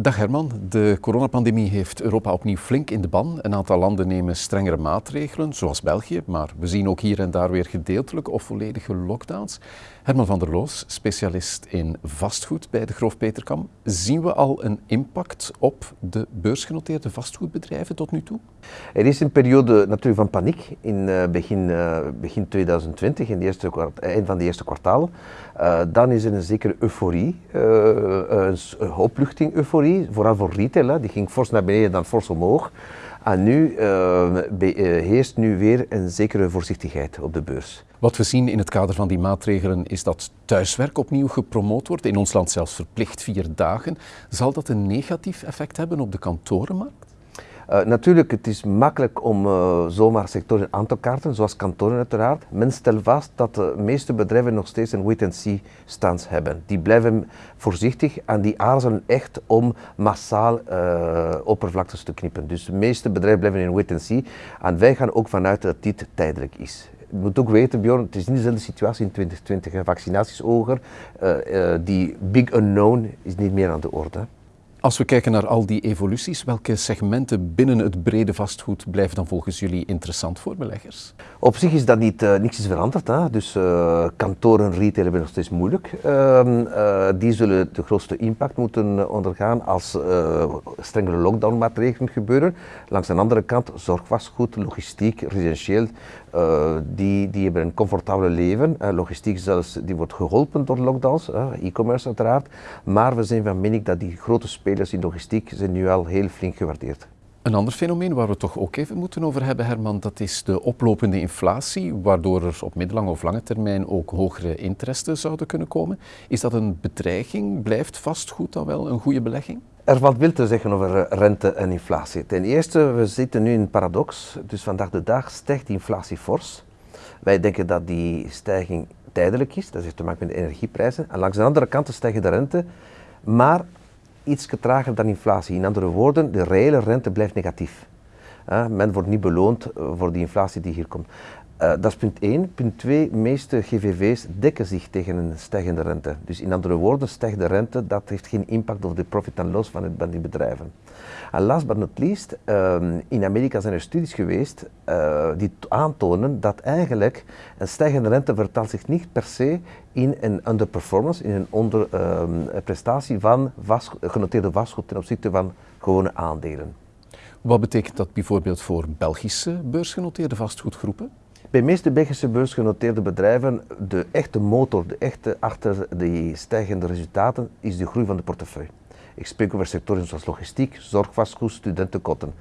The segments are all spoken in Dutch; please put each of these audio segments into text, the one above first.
Dag Herman, de coronapandemie heeft Europa opnieuw flink in de ban. Een aantal landen nemen strengere maatregelen, zoals België, maar we zien ook hier en daar weer gedeeltelijke of volledige lockdowns. Herman van der Loos, specialist in vastgoed bij de Groof Peterkam. Zien we al een impact op de beursgenoteerde vastgoedbedrijven tot nu toe? Er is een periode natuurlijk van paniek in uh, begin, uh, begin 2020, in de eerste eind van de eerste kwartaal. Uh, dan is er een zekere euforie, een opluchting euforie, vooral voor retail. Hè. Die ging fors naar beneden, dan fors omhoog. En nu uh, heerst nu weer een zekere voorzichtigheid op de beurs. Wat we zien in het kader van die maatregelen is dat thuiswerk opnieuw gepromoot wordt, in ons land zelfs verplicht vier dagen. Zal dat een negatief effect hebben op de kantorenmarkt? Uh, natuurlijk, het is makkelijk om uh, zomaar sectoren aan te kaarten, zoals kantoren uiteraard. Men stelt vast dat de meeste bedrijven nog steeds een wait-and-see stance hebben. Die blijven voorzichtig en die aarzelen echt om massaal uh, oppervlaktes te knippen. Dus de meeste bedrijven blijven in wait-and-see en wij gaan ook vanuit dat dit tijdelijk is. Je moet ook weten, Bjorn, het is niet dezelfde situatie in 2020. Vaccinaties hoger, die big unknown is niet meer aan de orde. Als we kijken naar al die evoluties, welke segmenten binnen het brede vastgoed blijven dan volgens jullie interessant voor beleggers? Op zich is dat niet, uh, niks is veranderd. Hè? Dus uh, kantoren, retail hebben nog steeds moeilijk. Uh, die zullen de grootste impact moeten ondergaan als strengere lockdownmaatregelen gebeuren. Langs de andere kant, zorgvastgoed, logistiek, residentieel, die, die hebben een comfortabel leven. logistiek zelfs, die wordt geholpen door lockdowns, e-commerce uiteraard. Maar we zijn van mening dat die grote spelers spelers in logistiek zijn nu al heel flink gewaardeerd. Een ander fenomeen waar we toch ook even moeten over hebben, Herman, dat is de oplopende inflatie, waardoor er op middellange of lange termijn ook hogere interesten zouden kunnen komen. Is dat een bedreiging? Blijft vastgoed dan wel een goede belegging? Er valt veel te zeggen over rente en inflatie. Ten eerste, we zitten nu in een paradox. Dus vandaag de dag stijgt de inflatie fors. Wij denken dat die stijging tijdelijk is, dat heeft te maken met de energieprijzen. En langs de andere kant stijgen de rente. Maar iets trager dan inflatie. In andere woorden, de reële rente blijft negatief. Uh, men wordt niet beloond eh, voor die inflatie die hier komt. Uh, dat is punt 1. Punt 2, de meeste GVV's dekken zich tegen een stijgende rente. Dus in andere woorden, stijgt de rente, dat heeft geen impact op de profit en loss van, het, die bedrijven. En last but not least, uh, in Amerika zijn er studies geweest uh, die aantonen dat eigenlijk een stijgende rente vertaalt zich niet per se in een underperformance, in een onderprestatie ehm, van genoteerde vastgoed ten opzichte van gewone aandelen. Wat betekent dat bijvoorbeeld voor Belgische beursgenoteerde vastgoedgroepen? Bij meeste Belgische beursgenoteerde bedrijven, de echte motor, de echte achter die stijgende resultaten, is de groei van de portefeuille. Ik spreek over sectoren zoals logistiek, zorgvastgoed, studentenkotten.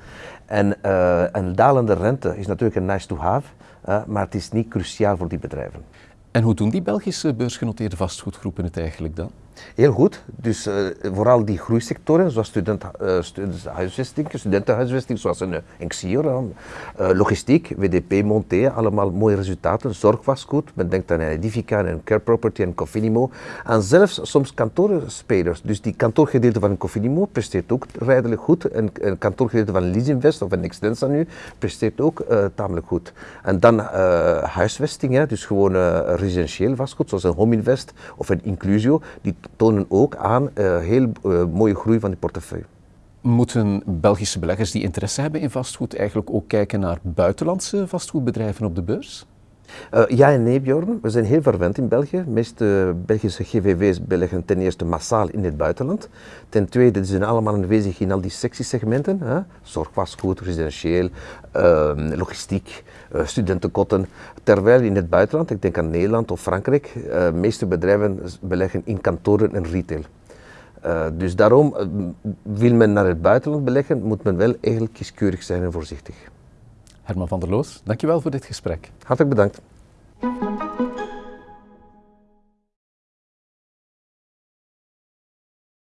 En uh, een dalende rente is natuurlijk een nice to have, uh, maar het is niet cruciaal voor die bedrijven. En hoe doen die Belgische beursgenoteerde vastgoedgroepen het eigenlijk dan? Heel goed. Dus uh, vooral die groeisectoren, zoals student, uh, studentenhuisvesting, zoals een, een Xior, uh, logistiek, WDP, Monté, allemaal mooie resultaten. Zorgvastgoed, men denkt aan Edifica en Care Property en Cofinimo. En zelfs soms kantoorspelers. Dus die kantoorgedeelte van Cofinimo presteert ook redelijk goed. En een kantoorgedeelte van Leasinvest of een Extensa nu presteert ook tamelijk goed. En dan huisvesting, hè, dus gewoon residentieel vastgoed, zoals een Home Invest of een Inclusio. Die tonen ook aan uh, heel uh, mooie groei van die portefeuille. Moeten Belgische beleggers die interesse hebben in vastgoed eigenlijk ook kijken naar buitenlandse vastgoedbedrijven op de beurs? Uh, ja en nee, Bjorn. We zijn heel verwend in België. De meeste Belgische GVV's beleggen ten eerste massaal in het buitenland. Ten tweede, ze zijn allemaal aanwezig in al die sectiesegmenten. Hè? Zorgvastgoed, residentieel, uh, logistiek, uh, studentenkotten. Terwijl in het buitenland, ik denk aan Nederland of Frankrijk, de meeste bedrijven beleggen in kantoren en retail. Dus daarom, wil men naar het buitenland beleggen, moet men wel eigenlijk kieskeurig zijn en voorzichtig. Herman van der Loos, dankjewel voor dit gesprek. Hartelijk bedankt.